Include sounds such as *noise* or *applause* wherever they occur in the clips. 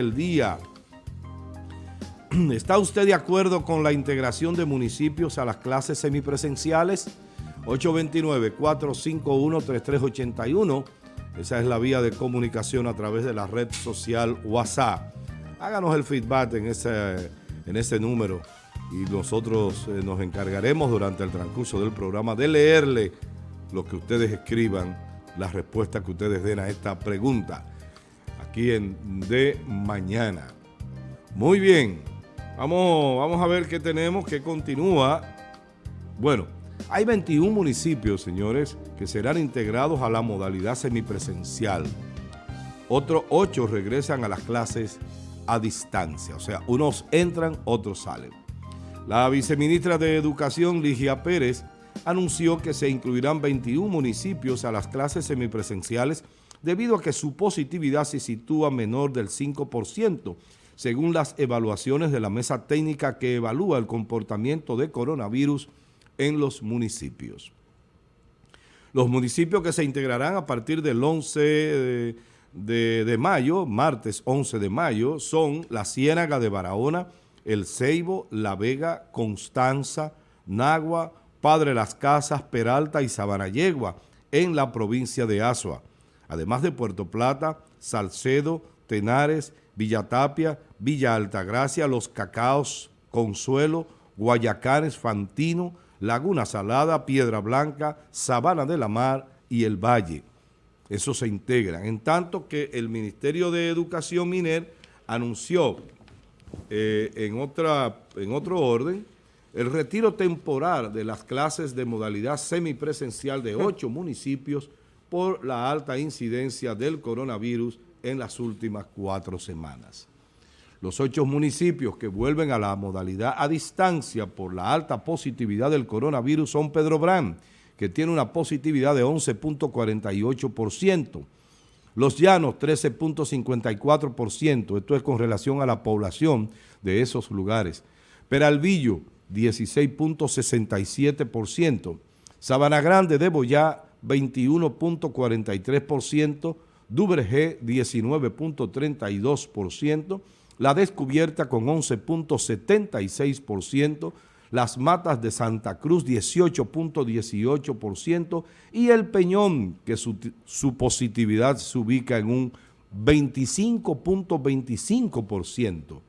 el día. *clears throat* ¿Está usted de acuerdo con la integración de municipios a las clases semipresenciales? 829-451-3381. Esa es la vía de comunicación a través de la red social WhatsApp. Háganos el feedback en ese, en ese número y nosotros eh, nos encargaremos durante el transcurso del programa de leerle lo que ustedes escriban, las respuestas que ustedes den a esta pregunta aquí De Mañana. Muy bien, vamos, vamos a ver qué tenemos, qué continúa. Bueno, hay 21 municipios, señores, que serán integrados a la modalidad semipresencial. Otros 8 regresan a las clases a distancia, o sea, unos entran, otros salen. La viceministra de Educación, Ligia Pérez, anunció que se incluirán 21 municipios a las clases semipresenciales debido a que su positividad se sitúa menor del 5%, según las evaluaciones de la mesa técnica que evalúa el comportamiento de coronavirus en los municipios. Los municipios que se integrarán a partir del 11 de, mayo, martes 11 de mayo, son la Ciénaga de Barahona, El Ceibo, La Vega, Constanza, Nagua, Padre Las Casas, Peralta y Sabanayegua, en la provincia de Asua además de Puerto Plata, Salcedo, Tenares, Villatapia, Villa Altagracia, Los Cacaos, Consuelo, Guayacanes, Fantino, Laguna Salada, Piedra Blanca, Sabana de la Mar y El Valle. Eso se integran. En tanto que el Ministerio de Educación Miner anunció eh, en, otra, en otro orden el retiro temporal de las clases de modalidad semipresencial de ocho municipios por la alta incidencia del coronavirus en las últimas cuatro semanas. Los ocho municipios que vuelven a la modalidad a distancia por la alta positividad del coronavirus son Pedro Brán, que tiene una positividad de 11.48%, Los Llanos 13.54%, esto es con relación a la población de esos lugares, Peralvillo 16.67%, Sabana Grande de Boyá 21.43%, Duvergé 19.32%, La Descubierta con 11.76%, Las Matas de Santa Cruz 18.18% y El Peñón, que su, su positividad se ubica en un 25.25%.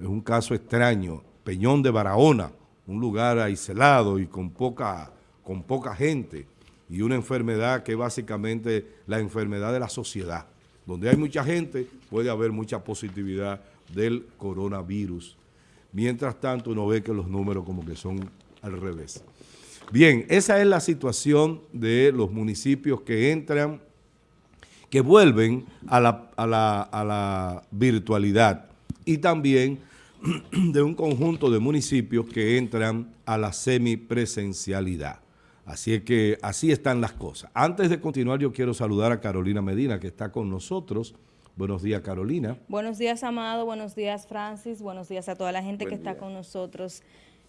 Es un caso extraño, Peñón de Barahona, un lugar aislado y con poca, con poca gente y una enfermedad que es básicamente la enfermedad de la sociedad. Donde hay mucha gente puede haber mucha positividad del coronavirus. Mientras tanto uno ve que los números como que son al revés. Bien, esa es la situación de los municipios que entran, que vuelven a la, a la, a la virtualidad y también *clears throat* de un conjunto de municipios que entran a la semipresencialidad. Así es que así están las cosas. Antes de continuar, yo quiero saludar a Carolina Medina, que está con nosotros. Buenos días, Carolina. Buenos días, Amado. Buenos días, Francis. Buenos días a toda la gente que está con nosotros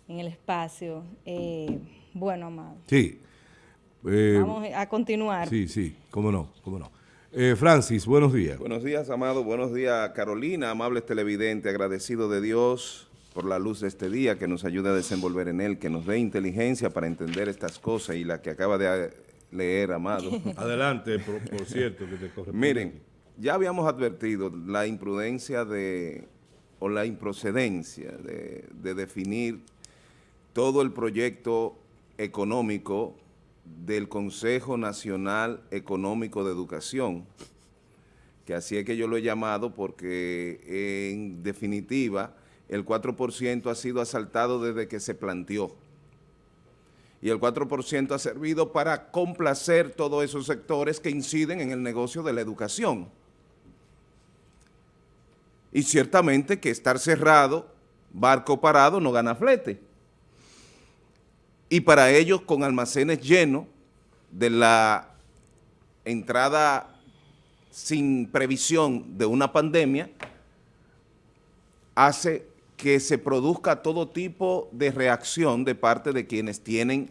en el espacio. Eh, bueno, Amado. Sí. Eh, Vamos a continuar. Sí, sí, cómo no, cómo no. Eh, Francis, buenos días. Buenos días, Amado. Buenos días, Carolina, amables televidentes, agradecido de Dios por la luz de este día, que nos ayude a desenvolver en él, que nos dé inteligencia para entender estas cosas y la que acaba de leer, Amado. *laughs* Adelante, por, cierto, que te corresponde. Miren, ya habíamos advertido la imprudencia de, o la improcedencia de, de definir todo el proyecto económico del Consejo Nacional Económico de Educación, que así es que yo lo he llamado porque en definitiva el 4% ha sido asaltado desde que se planteó. Y el 4% ha servido para complacer todos esos sectores que inciden en el negocio de la educación. Y ciertamente que estar cerrado, barco parado, no gana flete. Y para ellos, con almacenes llenos de la entrada sin previsión de una pandemia, hace que se produzca todo tipo de reacción de parte de quienes tienen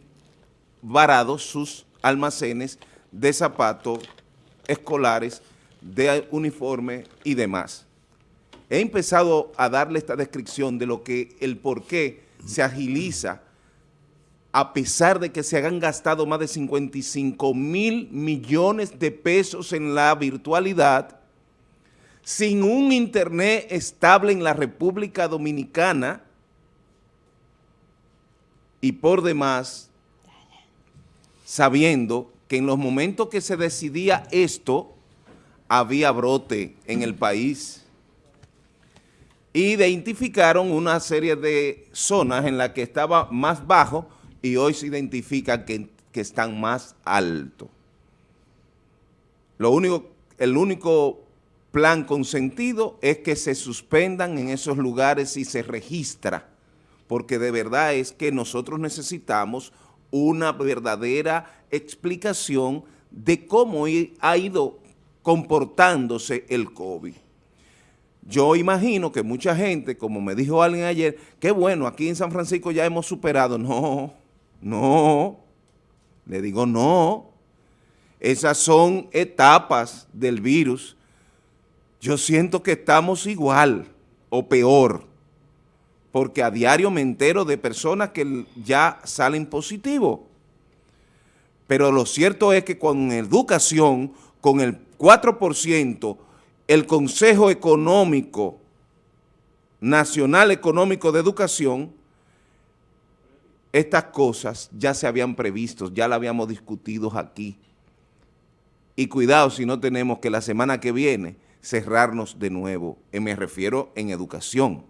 varados sus almacenes de zapatos escolares, de uniforme y demás. he empezado a darle esta descripción de lo que, el por qué se agiliza a pesar de que se han gastado más de 55 mil millones de pesos en la virtualidad, sin un internet estable en la República Dominicana y por demás, sabiendo que en los momentos que se decidía esto, había brote en el país. Identificaron una serie de zonas en las que estaba más bajo y hoy se identifica que, están más altos. Lo único, el único plan consentido es que se suspendan en esos lugares y se registra, porque de verdad es que nosotros necesitamos una verdadera explicación de cómo ha ido comportándose el COVID. Yo imagino que mucha gente, como me dijo alguien ayer, que bueno, aquí en San Francisco ya hemos superado. No, no, le digo no. Esas son etapas del virus. Yo siento que estamos igual o peor, porque a diario me entero de personas que ya salen positivos. Pero lo cierto es que con educación, con el 4%, el Consejo Económico, Nacional Económico de Educación, estas cosas ya se habían previsto, ya las habíamos discutido aquí. Y cuidado si no tenemos que la semana que viene cerrarnos de nuevo, eh, me refiero en educación.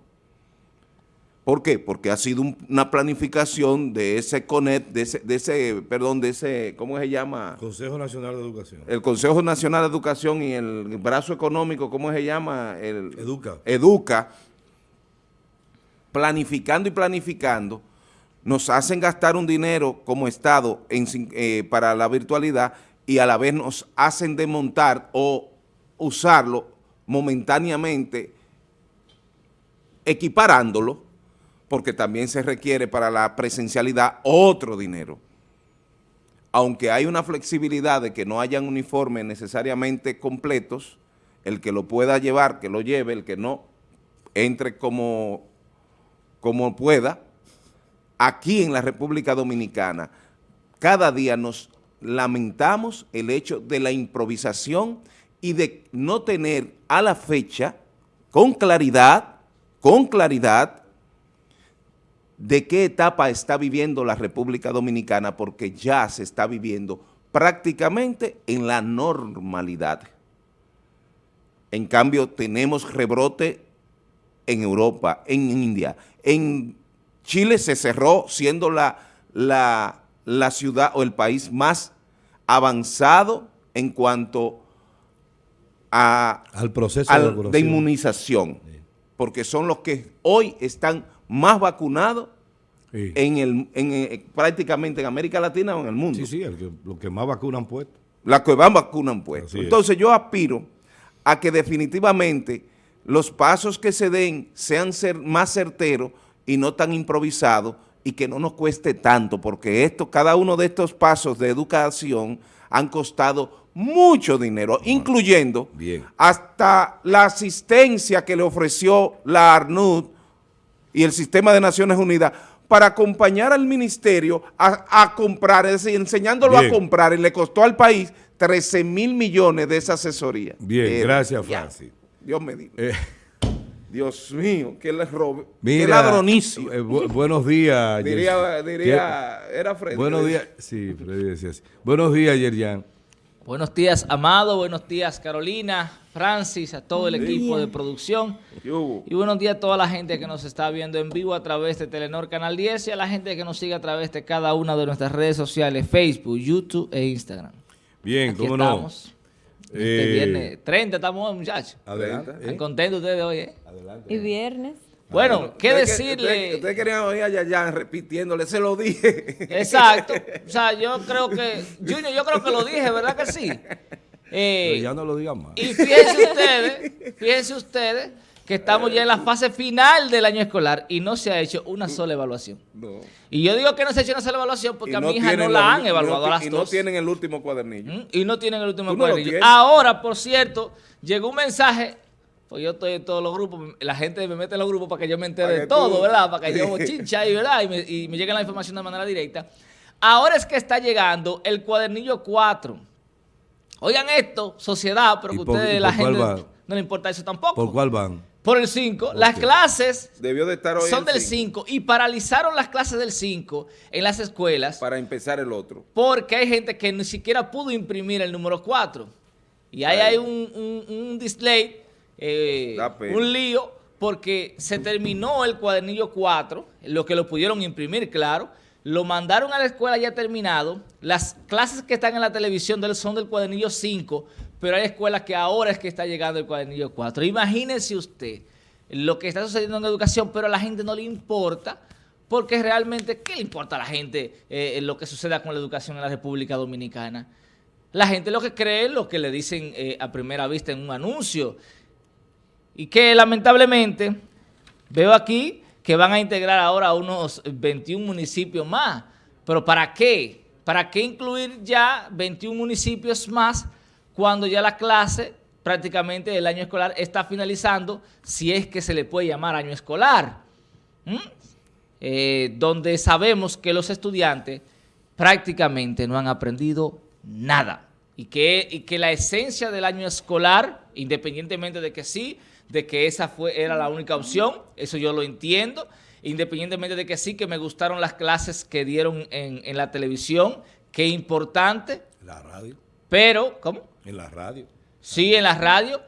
¿Por qué? Porque ha sido una planificación de ese CONET, de ese, de ese, perdón, de ese, ¿cómo se llama? Consejo Nacional de Educación. El Consejo Nacional de Educación y el brazo económico, ¿cómo se llama? El, Educa. Educa, planificando y planificando, nos hacen gastar un dinero como Estado eh, para la virtualidad y a la vez nos hacen desmontar o usarlo momentáneamente, equiparándolo, porque también se requiere para la presencialidad otro dinero. Aunque hay una flexibilidad de que no hayan uniformes necesariamente completos, el que lo pueda llevar, que lo lleve, el que no, entre como, como pueda, aquí en la República Dominicana, cada día nos lamentamos el hecho de la improvisación y de no tener a la fecha, con claridad, con claridad, de qué etapa está viviendo la República Dominicana, porque ya se está viviendo prácticamente en la normalidad. En cambio, tenemos rebrote en Europa, en India. En Chile se cerró siendo la, la, la ciudad o el país más avanzado en cuanto a, al proceso de, inmunización, porque son los que hoy están más vacunados en el, en, eh, prácticamente en América Latina o en el mundo. Sí, sí, el los que más vacunan puesto. Las que más vacunan puesto. Entonces yo aspiro a que definitivamente los pasos que se den sean ser más certeros y no tan improvisados y que no nos cueste tanto, porque esto, cada uno de estos pasos de educación han costado mucho dinero, incluyendo hasta la asistencia que le ofreció la ARNUD y el Sistema de Naciones Unidas para acompañar al ministerio a, comprar, es decir, enseñándolo a comprar, y le costó al país 13 mil millones de esa asesoría. Bien, gracias, Francis. Dios me diga. Eh. Dios mío, que le robe. qué ladronicio. Eh, buenos días. diría, diría era Freddy. Buenos días, sí, Freddy decía así. Buenos días, Yerjan. Buenos días, Amado. Buenos días, Carolina, Francis, a todo el equipo de producción. Y buenos días a toda la gente que nos está viendo en vivo a través de Telenor Canal 10 y a la gente que nos sigue a través de cada una de nuestras redes sociales, Facebook, YouTube e Instagram. Bien, cómo estamos. Este eh, viernes 30 estamos, muchachos. Adelante. ¿Están contentos ustedes hoy, eh? Adelante. Y viernes. Bueno, ¿qué decirle? Ustedes querían oír a Yayan repitiéndole, se lo dije. Exacto. O sea, yo *laughs* creo que, Junior, yo creo que lo dije, ¿verdad que sí? Eh, ya no lo digan más. Y fíjense ustedes, fíjense ustedes que estamos ya en la fase final del año escolar y no se ha hecho una sola evaluación. No. Y yo digo que no se ha hecho una sola evaluación porque a mi hija no la han evaluado a las y no tienen el último cuadernillo. ¿Mm? Y no tienen el último cuadernillo. Ahora, por cierto, llegó un mensaje pues yo estoy en todos los grupos, la gente me mete en los grupos para que yo me entere de todo, ¿verdad? Para que yo *laughs* chincha y, ¿verdad? Y me, y me llegue la información de manera directa. Ahora es que está llegando el cuadernillo 4. Oigan esto, sociedad, pero que ustedes, la gente, no le importa eso tampoco. ¿Por cuál van? Por el 5. Las clases Debió de estar hoy son del 5 y paralizaron las clases del 5 en las escuelas. Para empezar el otro. Porque hay gente que ni siquiera pudo imprimir el número 4. Y ahí hay un, un, display, eh, un lío, porque se terminó el cuadernillo 4, lo que lo pudieron imprimir, claro. Lo mandaron a la escuela ya terminado. Las clases que están en la televisión son del cuadernillo 5, pero hay escuelas que ahora es que está llegando el cuadernillo 4. Imagínense usted lo que está sucediendo en educación, pero a la gente no le importa, porque realmente, ¿qué le importa a la gente eh, lo que suceda con la educación en la República Dominicana? La gente lo que cree es lo que le dicen eh, a primera vista en un anuncio. Y que lamentablemente veo aquí que van a integrar ahora unos 21 municipios más. ¿Pero para qué? ¿Para qué incluir ya 21 municipios más cuando ya la clase prácticamente el año escolar está finalizando, si es que se le puede llamar año escolar, eh, donde sabemos que los estudiantes prácticamente no han aprendido nada y que, y que la esencia del año escolar, independientemente de que sí, de que esa fue, era la única opción, eso yo lo entiendo, independientemente de que sí, que me gustaron las clases que dieron en, en la televisión, qué importante. La radio. Pero, ¿cómo? En la radio. Sí, en la radio,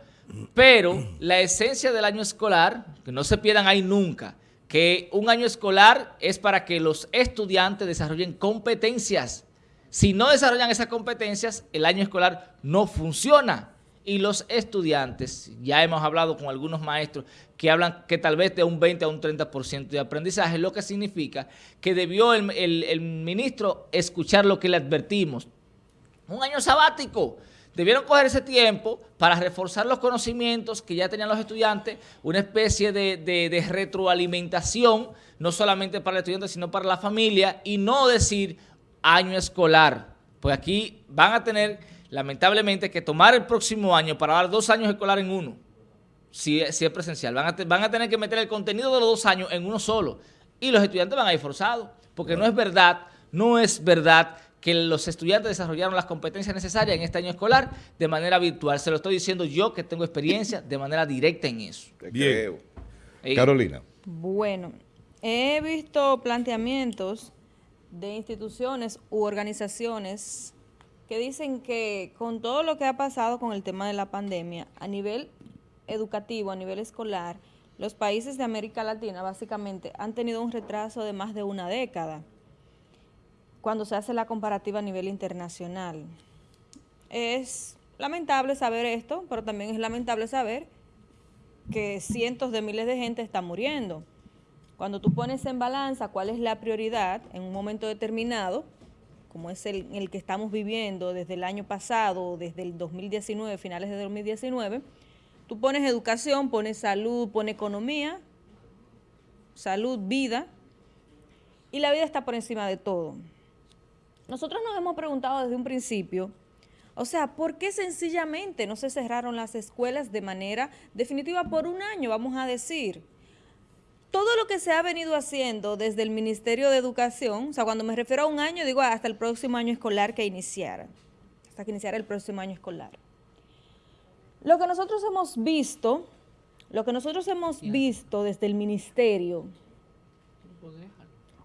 pero la esencia del año escolar, que no se pierdan ahí nunca, que un año escolar es para que los estudiantes desarrollen competencias. Si no desarrollan esas competencias, el año escolar no funciona. Y los estudiantes, ya hemos hablado con algunos maestros que hablan que tal vez de un 20 a un 30% de aprendizaje, lo que significa que debió el, el ministro escuchar lo que le advertimos. Un año sabático, Debieron coger ese tiempo para reforzar los conocimientos que ya tenían los estudiantes, una especie de, retroalimentación, no solamente para el estudiante, sino para la familia, y no decir año escolar. Pues aquí van a tener, lamentablemente, que tomar el próximo año para dar dos años escolar en uno, si, es presencial. Van a, van a tener que meter el contenido de los dos años en uno solo. Y los estudiantes van a ir forzados, porque no es verdad, no es verdad que los estudiantes desarrollaron las competencias necesarias en este año escolar de manera virtual. Se lo estoy diciendo yo que tengo experiencia de manera directa en eso. Bien. Carolina. Bueno, he visto planteamientos de instituciones u organizaciones que dicen que con todo lo que ha pasado con el tema de la pandemia, a nivel educativo, a nivel escolar, los países de América Latina básicamente han tenido un retraso de más de una década cuando se hace la comparativa a nivel internacional. Es lamentable saber esto, pero también es lamentable saber que cientos de miles de gente están muriendo. Cuando tú pones en balanza cuál es la prioridad en un momento determinado, como es el, que estamos viviendo desde el año pasado, desde el 2019, finales de 2019, tú pones educación, pones salud, pones economía, salud, vida, y la vida está por encima de todo. Nosotros nos hemos preguntado desde un principio, o sea, ¿por qué sencillamente no se cerraron las escuelas de manera definitiva por un año, vamos a decir? Todo lo que se ha venido haciendo desde el Ministerio de Educación, o sea, cuando me refiero a un año, digo hasta el próximo año escolar que iniciara, hasta que iniciara el próximo año escolar. Lo que nosotros hemos visto, lo que nosotros hemos visto desde el Ministerio,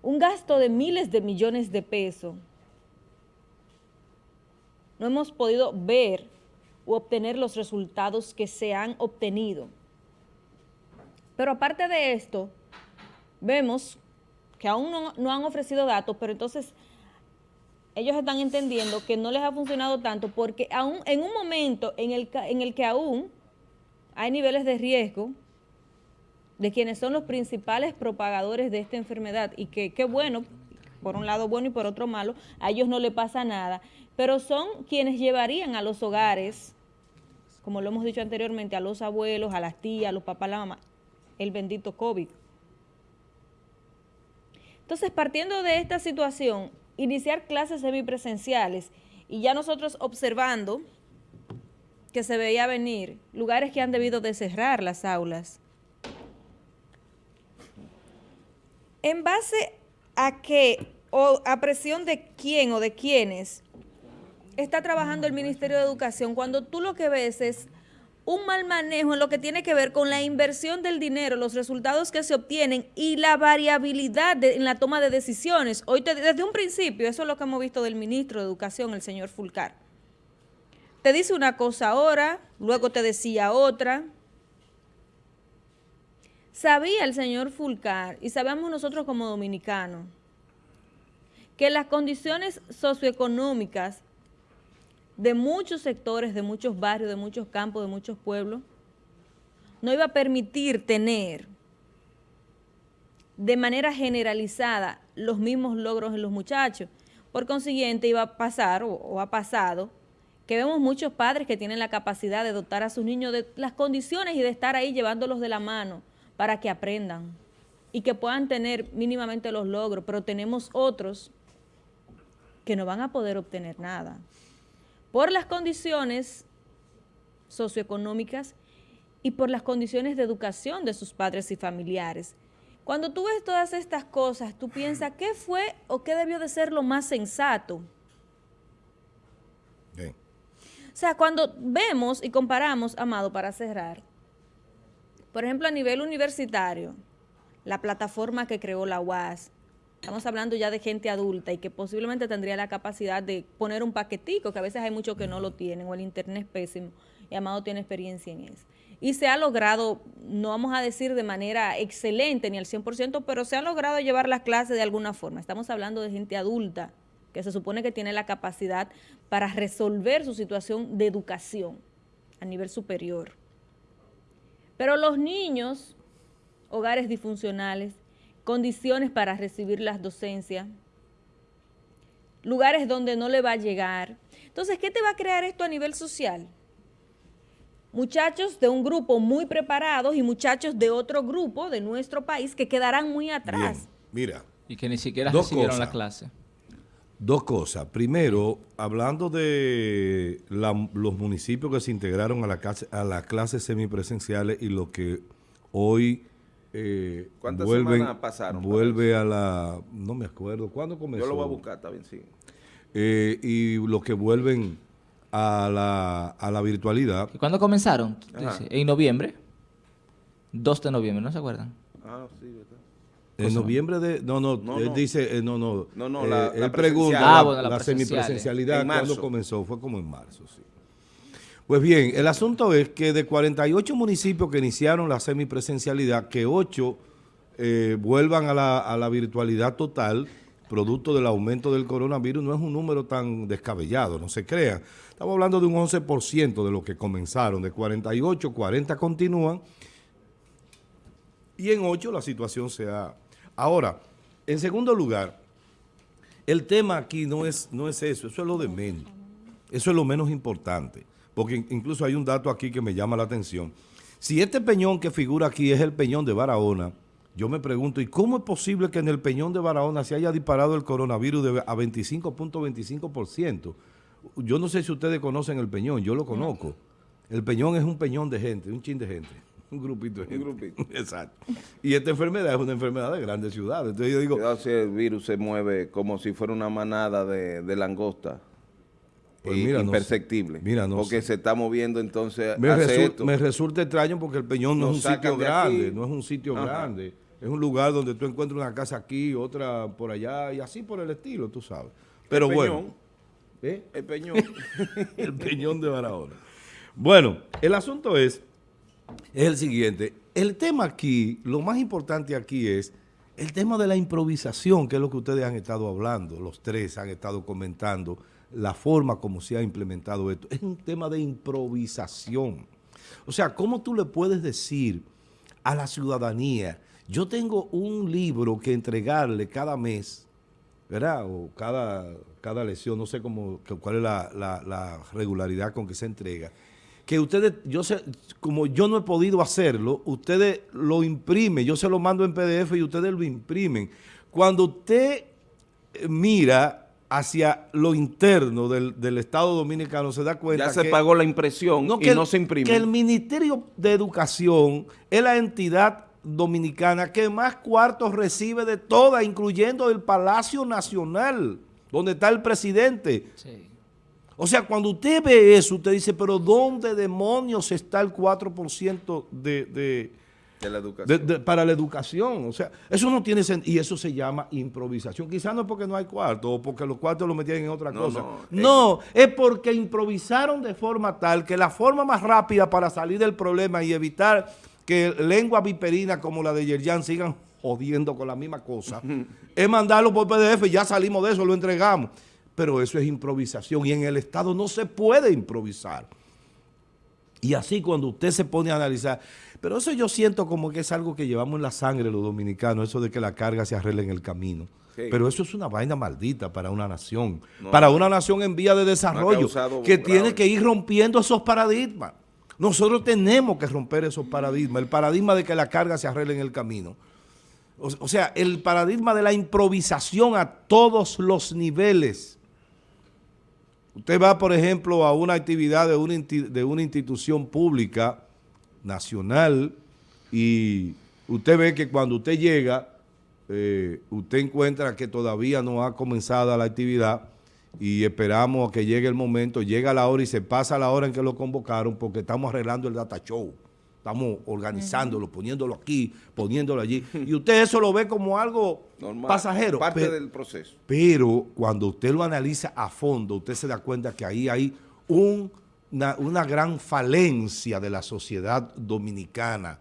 un gasto de miles de millones de pesos no hemos podido ver u obtener los resultados que se han obtenido. Pero aparte de esto, vemos que aún no, han ofrecido datos, pero entonces ellos están entendiendo que no les ha funcionado tanto porque aún en un momento en el, en el que aún hay niveles de riesgo de quienes son los principales propagadores de esta enfermedad y que qué bueno, por un lado bueno y por otro malo, a ellos no le pasa nada, pero son quienes llevarían a los hogares, como lo hemos dicho anteriormente, a los abuelos, a las tías, a los papás, a la mamá, el bendito COVID. Entonces, partiendo de esta situación, iniciar clases semipresenciales y ya nosotros observando que se veía venir, lugares que han debido de cerrar las aulas. ¿En base a qué o a presión de quién o de quiénes está trabajando el Ministerio de Educación cuando tú lo que ves es un mal manejo en lo que tiene que ver con la inversión del dinero, los resultados que se obtienen y la variabilidad en la toma de decisiones. Hoy desde un principio, eso es lo que hemos visto del ministro de Educación, el señor Fulcar. Te dice una cosa ahora, luego te decía otra. Sabía el señor Fulcar, y sabemos nosotros como dominicanos, que las condiciones socioeconómicas de muchos sectores, de muchos barrios, de muchos campos, de muchos pueblos, no iba a permitir tener de manera generalizada los mismos logros en los muchachos. Por consiguiente, iba a pasar, o, ha pasado, que vemos muchos padres que tienen la capacidad de dotar a sus niños de las condiciones y de estar ahí llevándolos de la mano para que aprendan y que puedan tener mínimamente los logros, pero tenemos otros que no van a poder obtener nada por las condiciones socioeconómicas y por las condiciones de educación de sus padres y familiares. Cuando tú ves todas estas cosas, tú piensas, ¿qué fue o qué debió de ser lo más sensato? O sea, cuando vemos y comparamos, Amado, para cerrar, por ejemplo, a nivel universitario, la plataforma que creó la UAS, Estamos hablando ya de gente adulta y que posiblemente tendría la capacidad de poner un paquetico, que a veces hay muchos que no lo tienen, o el internet es pésimo, y Amado tiene experiencia en eso. Y se ha logrado, no vamos a decir de manera excelente ni al 100%, pero se ha logrado llevar las clases de alguna forma. Estamos hablando de gente adulta, que se supone que tiene la capacidad para resolver su situación de educación a nivel superior. Pero los niños, hogares disfuncionales, condiciones para recibir las docencias, lugares donde no le va a llegar. Entonces, ¿qué te va a crear esto a nivel social? Muchachos de un grupo muy preparados y muchachos de otro grupo de nuestro país que quedarán muy atrás. mira. Y que ni siquiera recibieron la clase. Dos cosas. Primero, hablando de los municipios que se integraron a la, clase, a las clases semipresenciales y lo que hoy eh, ¿Cuántas semanas pasaron? Vuelve a la... No me acuerdo. ¿Cuándo comenzó? Yo lo voy a buscar, está bien, sí. Eh, y los que vuelven a la, a la virtualidad. ¿Y cuándo comenzaron? En noviembre. 2 de noviembre, ¿no se acuerdan? Ah, sí, ¿verdad? En noviembre de... No, no, él dice... Eh, no, no. No, no, la, él pregunta ah, la, la semipresencialidad. ¿Cuándo comenzó? Fue como en marzo, sí. Pues bien, el asunto es que de 48 municipios que iniciaron la semipresencialidad, que 8 eh, vuelvan a la, virtualidad total, producto del aumento del coronavirus, no es un número tan descabellado, no se crean. Estamos hablando de un 11% de lo que comenzaron, de 48, 40 continúan, y en 8 la situación se ha... Ahora, en segundo lugar, el tema aquí no es, no es eso, eso es lo de menos, eso es lo menos importante porque incluso hay un dato aquí que me llama la atención. Si este peñón que figura aquí es el peñón de Barahona, yo me pregunto, ¿y cómo es posible que en el peñón de Barahona se haya disparado el coronavirus a 25.25%? Yo no sé si ustedes conocen el peñón, yo lo conozco. El peñón es un peñón de gente, un chin de gente. *laughs* Un grupito de gente. Un grupito. *laughs* Exacto. Y esta enfermedad es una enfermedad de grandes ciudades. Entonces yo digo... si el virus se mueve como si fuera una manada de, de langosta pues imperceptible. Mira, porque se está moviendo entonces me, me resulta extraño porque el Peñón no es un sitio grande, no es un sitio grande. Es un lugar donde tú encuentras una casa aquí, otra por allá y así por el estilo, tú sabes. Pero bueno. ¿eh? El Peñón. *laughs* el Peñón de Barahona. Bueno, el asunto es, es el siguiente. El tema aquí, lo más importante aquí es el tema de la improvisación, que es lo que ustedes han estado hablando, los tres han estado comentando la forma como se ha implementado esto. Es un tema de improvisación. O sea, ¿cómo tú le puedes decir a la ciudadanía, yo tengo un libro que entregarle cada mes, ¿verdad? O cada, cada lección, no sé cómo, cuál es la, regularidad con que se entrega. Que ustedes, yo sé, como yo no he podido hacerlo, ustedes lo imprimen, yo se lo mando en PDF y ustedes lo imprimen. Cuando usted mira hacia lo interno del, Estado Dominicano se da cuenta Ya se pagó la impresión y no se imprime. Que el Ministerio de Educación es la entidad dominicana que más cuartos recibe de todas, incluyendo el Palacio Nacional, donde está el presidente. O sea, cuando usted ve eso, usted dice, pero ¿dónde demonios está el 4% de, de la educación. para la educación. O sea, eso no tiene sentido. Y eso se llama improvisación. Quizás no es porque no hay cuarto o porque los cuartos los metían en otra cosa. No, es porque improvisaron de forma tal que la forma más rápida para salir del problema y evitar que lengua viperina como la de Yerjan sigan jodiendo con la misma cosa, *laughs* es mandarlo por PDF, ya salimos de eso, lo entregamos. Pero eso es improvisación y en el Estado no se puede improvisar. Y así cuando usted se pone a analizar, pero eso yo siento como que es algo que llevamos en la sangre los dominicanos, eso de que la carga se arregle en el camino. Pero eso es una vaina maldita para una nación, para una nación en vía de desarrollo, que tiene que ir rompiendo esos paradigmas. Nosotros tenemos que romper esos paradigmas, el paradigma de que la carga se arregle en el camino. O, sea, el paradigma de la improvisación a todos los niveles. Usted va, por ejemplo, a una actividad de una, de una institución pública, nacional, y usted ve que cuando usted llega, eh, usted encuentra que todavía no ha comenzado la actividad, y esperamos a que llegue el momento, llega la hora y se pasa la hora en que lo convocaron porque estamos arreglando el data show. Estamos organizándolo, poniéndolo aquí, poniéndolo allí. Y usted eso lo ve como algo pasajero. Parte del proceso. Pero cuando usted lo analiza a fondo, usted se da cuenta que ahí hay una, una gran falencia de la sociedad dominicana.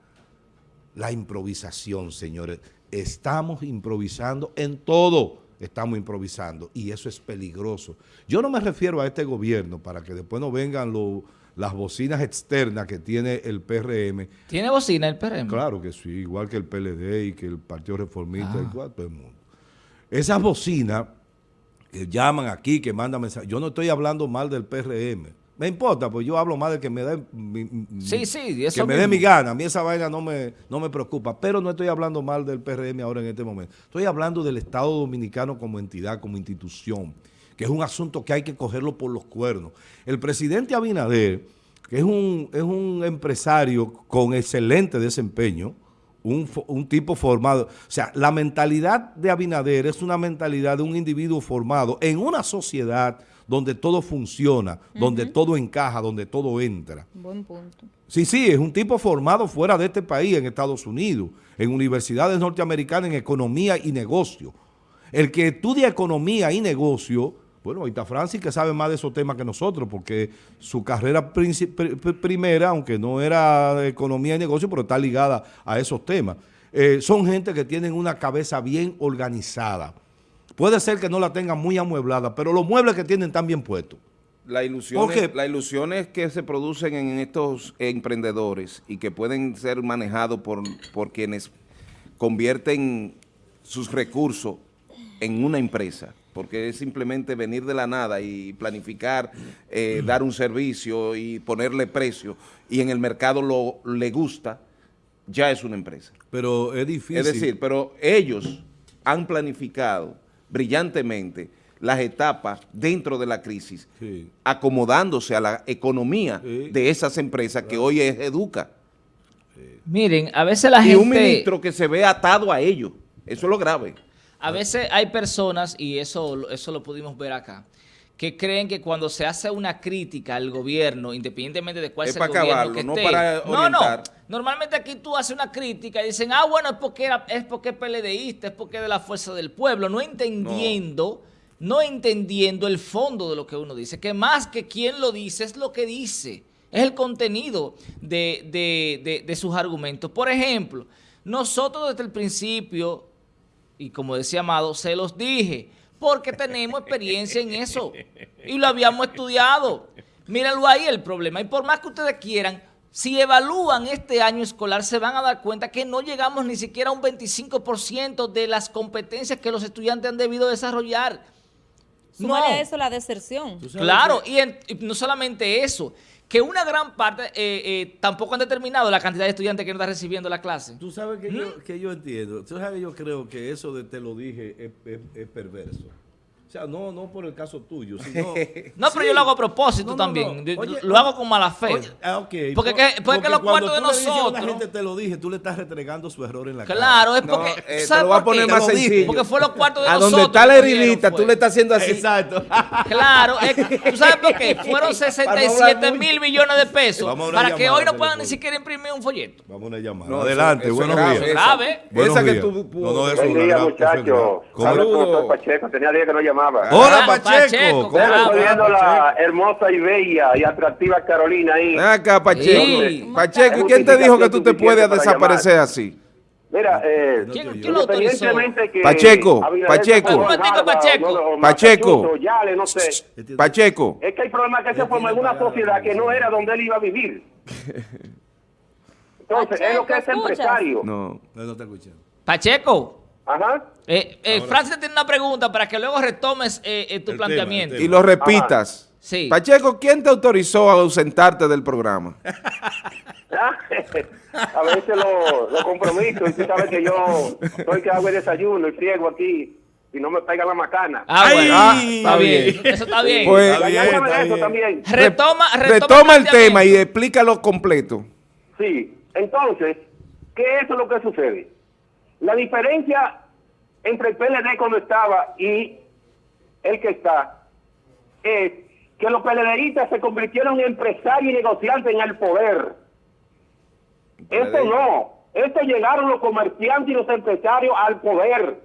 La improvisación, señores. Estamos improvisando en todo estamos improvisando y eso es peligroso. Yo no me refiero a este gobierno para que después no vengan las bocinas externas que tiene el PRM. ¿Tiene bocina el PRM? Claro que sí, igual que el PLD y que el Partido Reformista, y ah. todo el mundo. Esas bocinas que llaman aquí, que mandan mensajes, yo no estoy hablando mal del PRM, me importa, pues yo hablo más de que me dé mi, sí, sí, que me dé mi gana. A mí esa vaina no me, no me preocupa. Pero no estoy hablando mal del PRM ahora en este momento. Estoy hablando del Estado Dominicano como entidad, como institución, que es un asunto que hay que cogerlo por los cuernos. El presidente Abinader, que es un, es un empresario con excelente desempeño, un, un, tipo formado. O sea, la mentalidad de Abinader es una mentalidad de un individuo formado en una sociedad donde todo funciona, donde todo encaja, donde todo entra. Buen punto. Sí, sí, es un tipo formado fuera de este país, en Estados Unidos, en universidades norteamericanas, en economía y negocio. El que estudia economía y negocio, bueno, ahí está Francis que sabe más de esos temas que nosotros, porque su carrera primera, aunque no era economía y negocio, pero está ligada a esos temas. Eh, son gente que tienen una cabeza bien organizada Puede ser que no la tengan muy amueblada, pero los muebles que tienen están bien puestos. La ilusión, es, la ilusión es que se producen en estos emprendedores y que pueden ser manejados por, por quienes convierten sus recursos en una empresa, porque es simplemente venir de la nada y planificar, eh, dar un servicio y ponerle precio, y en el mercado lo le gusta, ya es una empresa. Pero es difícil. Es decir, pero ellos han planificado brillantemente las etapas dentro de la crisis, acomodándose a la economía de esas empresas que hoy es Educa. Miren, a veces la gente... Y un ministro que se ve atado a ello, eso es lo grave. A veces hay personas, y eso, eso lo pudimos ver acá, que creen que cuando se hace una crítica al gobierno, independientemente de cuál sea el gobierno que no Para no, no. Normalmente aquí tú haces una crítica y dicen, ah, bueno, es porque, era, es porque es PLDista, es porque es de la fuerza del pueblo, no entendiendo, no. entendiendo el fondo de lo que uno dice, que más que quien lo dice es lo que dice, es el contenido de, de, de sus argumentos. Por ejemplo, nosotros desde el principio, y como decía Amado, se los dije, porque tenemos experiencia en eso y lo habíamos estudiado. Mírenlo ahí el problema. Y por más que ustedes quieran, si evalúan este año escolar, se van a dar cuenta que no llegamos ni siquiera a un 25% de las competencias que los estudiantes han debido desarrollar. no. a eso la deserción. Claro, y, no solamente eso, que una gran parte eh, eh, tampoco han determinado la cantidad de estudiantes que no están recibiendo la clase. Tú sabes que, yo, ¿Mm? que yo entiendo, tú sabes que yo creo que eso de te lo dije es, perverso. Sea, no, no por el caso tuyo, sino... *laughs* no, pero yo lo hago a propósito también. lo hago con mala fe. ah, okay. Porque, que, porque, los cuartos de nosotros... la gente te lo dije, tú le estás retregando su error en la cara. Claro, es porque... Eh, te lo voy a poner más sencillo. Porque fue los cuartos de a nosotros. A donde está la heridita, tú le estás haciendo así. Exacto. *laughs* claro, ¿tú sabes por qué? *laughs* Fueron 67 mil millones de pesos para que hoy no puedan ni siquiera imprimir un folleto. Vamos a una llamada. Adelante, buenos días. Esa que tú... No, no, eso Buen día, muchachos. Saludos. Pacheco, tenía días que no llamaba. Hola, Pacheco. ¿Cómo estoy viendo la hermosa y bella y atractiva Carolina ahí? Acá, Pacheco. Pacheco, ¿y quién te dijo que tú te puedes desaparecer así? Mira, eh, ¿Quién, ¿quién lo autorizó? Que Pacheco, Pacheco, Pacheco, Pacheco, no sé. Pacheco. Es que hay problemas que se formó en una sociedad que no era donde él iba a vivir. *laughs* Entonces, es lo que es empresario. No, no te escuché. Pacheco. Ajá. Eh, eh, Francis tiene una pregunta para que luego retomes eh, eh tu planteamiento. Y lo repitas. Sí. Pacheco, ¿quién te autorizó a ausentarte del programa? *laughs* a veces lo, lo compromiso y tú sabes que yo soy que hago el desayuno y friego aquí y no me pega la macana. Ah, bueno. Ah, está bien. *laughs* Eso está bien. Pues, está bien, está bien. Eso también. Retoma, retoma, retoma el tema y explícalo completo. Sí. Entonces, ¿qué es lo que sucede? La diferencia entre el PLD cuando estaba y el que está es que los PLDistas se convirtieron en empresarios y negociantes en el poder. Esto no. Esto llegaron los comerciantes y los empresarios al poder.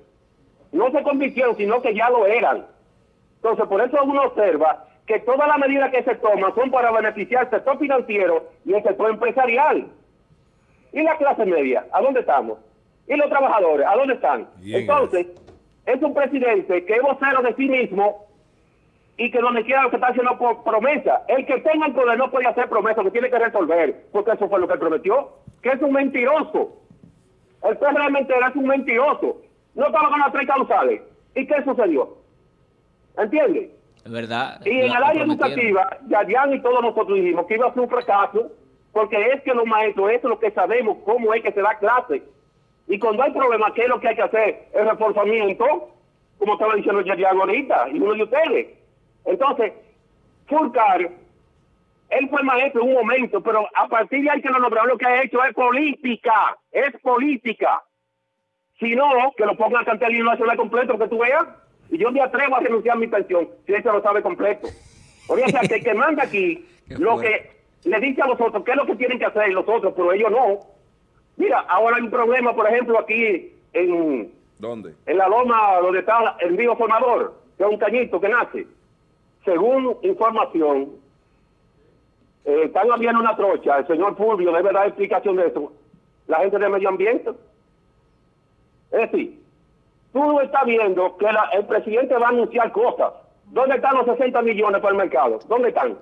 No se convirtieron, sino que ya lo eran. Entonces, por eso uno observa que todas las medidas que se toman son para beneficiar al sector financiero y el sector empresarial. ¿Y la clase media? ¿A dónde estamos? ¿Y los trabajadores? ¿A dónde están? Entonces, es un presidente que es vocero de sí mismo y que donde quiera lo que está haciendo por promesa. El que tenga el poder no puede hacer promesa, que tiene que resolver, porque eso fue lo que él prometió, que es un mentiroso. El PRD realmente es un mentiroso. No estaba con las tres causales. ¿Y qué sucedió? ¿Entiendes? Es verdad. Y en el área educativa, Yadian y todos nosotros dijimos que iba a ser un fracaso, porque es que los maestros, eso es lo que sabemos, cómo es que se da clase. Y cuando hay problemas, ¿qué es lo que hay que hacer? El reforzamiento, como estaba diciendo Yadian ahorita, y uno de ustedes. Entonces, Fulcar, él fue maestro en un momento, pero a partir de ahí que lo nombraron, lo que ha hecho es política, es política. Si no, que lo pongan a cantar el nacional completo, que tú veas, y yo me atrevo a renunciar a mi pensión, si eso lo sabe completo. O sea, que el que manda aquí, *laughs* lo que le dice a los otros qué es lo que tienen que hacer los otros, pero ellos no. Mira, ahora hay un problema, por ejemplo, aquí en... ¿Dónde? En la loma donde está el río Formador, que es un cañito que nace. Según información, eh, están habiendo una trocha, el señor Fulvio debe dar explicación de eso, la gente de medio ambiente. Es decir, tú estás viendo que el presidente va a anunciar cosas. ¿Dónde están los 60 millones para el mercado? ¿Dónde están?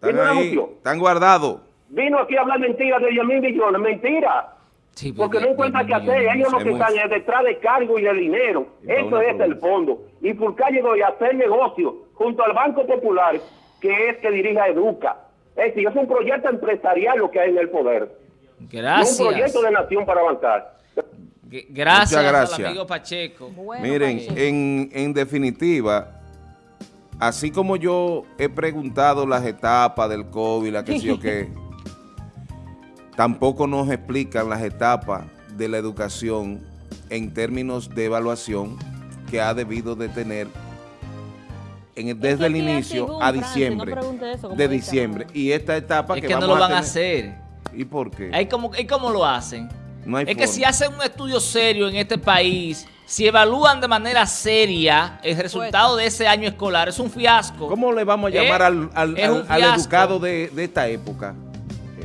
Están ahí, están guardados. Vino aquí a hablar mentiras de 10 mil millones. Mentira. Sí, porque no encuentra qué hacer. Ellos lo que están es detrás de cargo y de dinero. Eso es el fondo. Y Fulcar llegó a hacer negocio junto al Banco Popular, que es que dirige a Educa. Es decir, es un proyecto empresarial lo que hay en el poder. Gracias. un proyecto de nación para avanzar. Gracias, gracias. al amigo Pacheco. Miren, En, en definitiva, así como yo he preguntado las etapas del COVID, la que sé yo qué, *laughs* tampoco nos explican las etapas de la educación en términos de evaluación que ha debido de tener en, desde el inicio a diciembre, de diciembre. Y esta etapa es que, no lo van a, hacer. ¿Y por qué? ¿Y cómo, lo hacen? es que si hacen un estudio serio en este país, si evalúan de manera seria el resultado de ese año escolar, es un fiasco. ¿Cómo le vamos a llamar ¿Eh? al, al, educado de, esta época?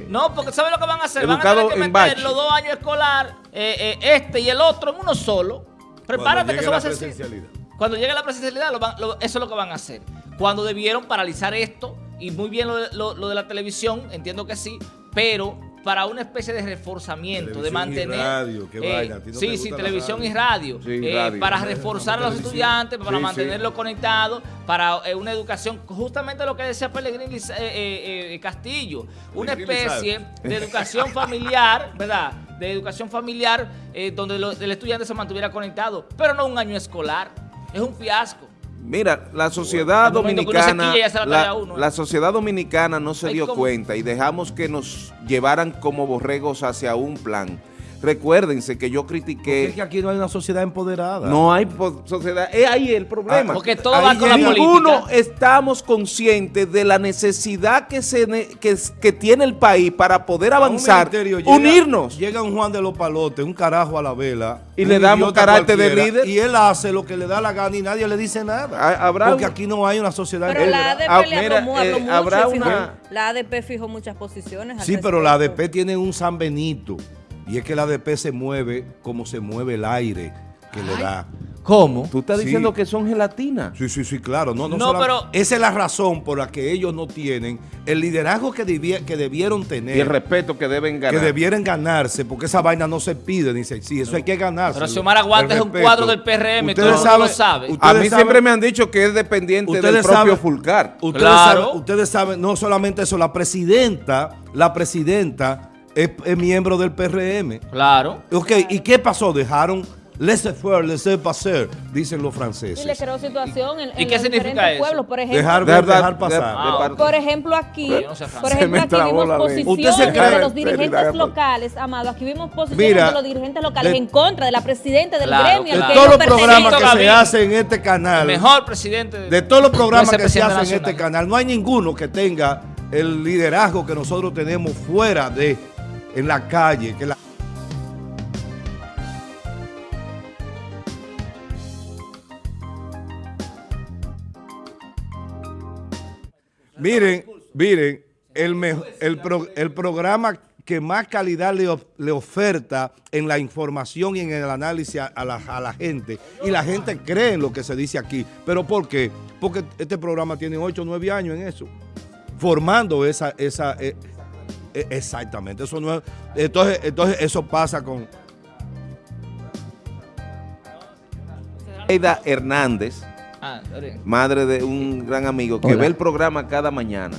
No, porque ¿saben lo que van a hacer? van a tener que meter los dos años escolar, eh, eh, este y el otro en uno solo. Prepárate que eso va a ser Cuando llegue la presencialidad, eso es lo que van a hacer. Cuando debieron paralizar esto, y muy bien lo, lo de la televisión, entiendo que sí, pero para una especie de reforzamiento, de mantener... Y radio, qué eh, vaina. sí, sí, televisión y radio, eh, Para reforzar a los estudiantes, para mantenerlos conectados, para eh, una educación, justamente lo que decía Pellegrini Castillo, una especie de educación familiar, *laughs* ¿verdad? De educación familiar donde el estudiante se mantuviera conectado, pero no un año escolar. Es un fiasco. Mira, la sociedad dominicana, la la, uno, ¿eh? la sociedad dominicana no se Ay, dio ¿cómo? cuenta y dejamos que nos llevaran como borregos hacia un plan. Recuérdense que yo Porque critiqué, es que aquí no hay una sociedad empoderada. no hay sociedad, es ahí el problema. Ah, Porque todo Ahí va con la Ninguno política. estamos conscientes de la necesidad que, se ne- que, que tiene el país para poder avanzar, llega- unirnos. Llega un Juan de los Palotes, un carajo a la vela. Y le damos carácter de líder. Y él hace lo que le da la gana y nadie le dice nada. Habrá Porque un- aquí no hay una sociedad Pero la. ADP Ah, le mira, habló eh, mucho. habrá fijó- La ADP fijó muchas posiciones. Sí, pero la. ADP tiene un San Benito. Y es que la ADP se mueve como se mueve el aire que le da. ¿Cómo? Tú estás Sí. diciendo que son gelatinas. Sí, sí, sí, claro. No, no, No, pero- Esa es la razón por la que ellos no tienen el liderazgo que, debie- que debieron tener. Y el respeto que deben que ganar. debieran ganarse, porque esa vaina no se pide, dice, sí, eso hay que ganarse. Pero Xiomara Aguante es un cuadro del PRM, todo el mundo lo sabe. A ustedes mí saben- siempre me han dicho que es dependiente del Ustedes propio saben- Fulcar. Ustedes, Claro. saben, ustedes saben, no solamente eso, la presidenta, la presidenta es, es miembro del PRM. Claro. Ok, ¿y qué pasó? Dejaron laissez-faire, laissez-passer, dicen los Y le franceses. creó situación en, ¿Y en qué los significa diferentes eso? pueblos. Por ejemplo, Dejar, De verdad, dejar pasar. de- de Ah, Por ejemplo, aquí, no sé por Se ejemplo, me aquí trabó vimos posiciones ¿Usted se cree? de los dirigentes locales, Amado. Aquí vimos posiciones Mira, de los dirigentes locales de- en contra de la presidenta del Claro, gremio De al que todos los programas que se hacen en este canal, mejor presidente. de todos los programas que se hacen en este canal, no hay ninguno que tenga el liderazgo que nosotros tenemos fuera de, en la calle, que la Miren, miren, el, mejo- el, pro- el programa que más calidad le, le oferta en la información y en el análisis a, la, a la gente. Y la gente cree en lo que se dice aquí. ¿Pero por qué? Porque este programa tiene 8 o 9 años en eso. Formando esa... esa eh, exactamente. Eso no es- entonces, entonces eso pasa con... Aida Hernández, Ah, madre de un gran amigo que Hola. ve el programa cada mañana.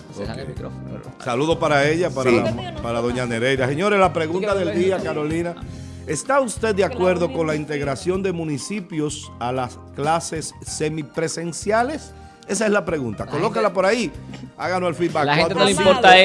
Micrófono. Saludos para ella, para, Sí. la- para doña Nereida. Señores, la pregunta del día, Carolina. ¿Está usted de acuerdo con la integración de municipios a las clases semipresenciales? Esa es la pregunta. Colócala por ahí. Háganos el feedback. La gente no le importa